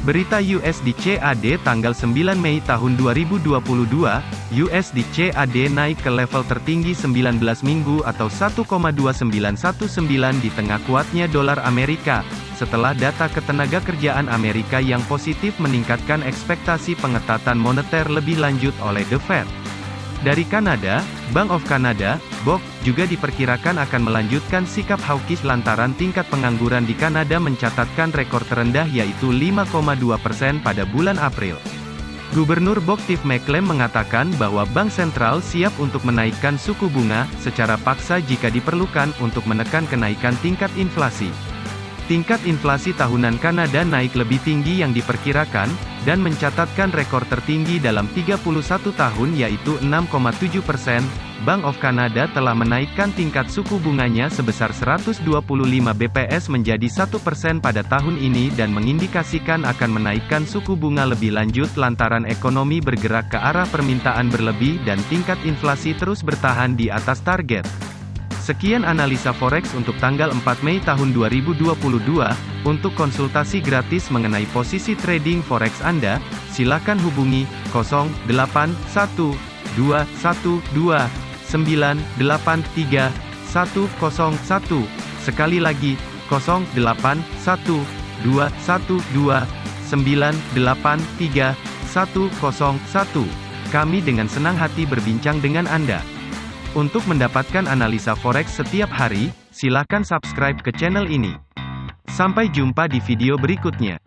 Berita USD CAD tanggal 9 Mei tahun 2022, USD CAD naik ke level tertinggi 19 minggu atau 1,2919 di tengah kuatnya dolar Amerika, setelah data ketenaga kerjaan Amerika yang positif meningkatkan ekspektasi pengetatan moneter lebih lanjut oleh The Fed. Dari Kanada, Bank of Canada, BOC, juga diperkirakan akan melanjutkan sikap hawkish lantaran tingkat pengangguran di Kanada mencatatkan rekor terendah yaitu 5,2 persen pada bulan April. Gubernur BOC Tiff McClem mengatakan bahwa Bank Sentral siap untuk menaikkan suku bunga, secara paksa jika diperlukan untuk menekan kenaikan tingkat inflasi. Tingkat inflasi tahunan Kanada naik lebih tinggi yang diperkirakan, dan mencatatkan rekor tertinggi dalam 31 tahun yaitu 6,7 persen. Bank of Canada telah menaikkan tingkat suku bunganya sebesar 125 BPS menjadi 1 persen pada tahun ini dan mengindikasikan akan menaikkan suku bunga lebih lanjut lantaran ekonomi bergerak ke arah permintaan berlebih dan tingkat inflasi terus bertahan di atas target. Sekian analisa forex untuk tanggal 4 Mei tahun 2022. Untuk konsultasi gratis mengenai posisi trading forex Anda, silakan hubungi 081212983101. Sekali lagi, 081212983101. Kami dengan senang hati berbincang dengan Anda. Untuk mendapatkan analisa forex setiap hari, silakan subscribe ke channel ini. Sampai jumpa di video berikutnya.